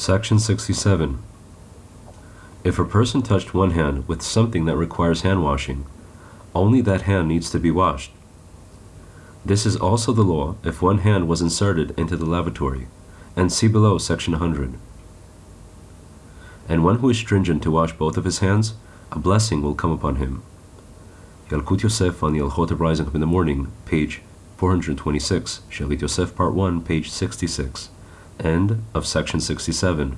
Section 67. If a person touched one hand with something that requires hand washing, only that hand needs to be washed. This is also the law if one hand was inserted into the lavatory, and see below section 100. And one who is stringent to wash both of his hands, a blessing will come upon him. Yalkut Yosef on the Halachot of Rising Up in the Morning, page 426, Shalit Yosef, part 1, page 66, end of section 67.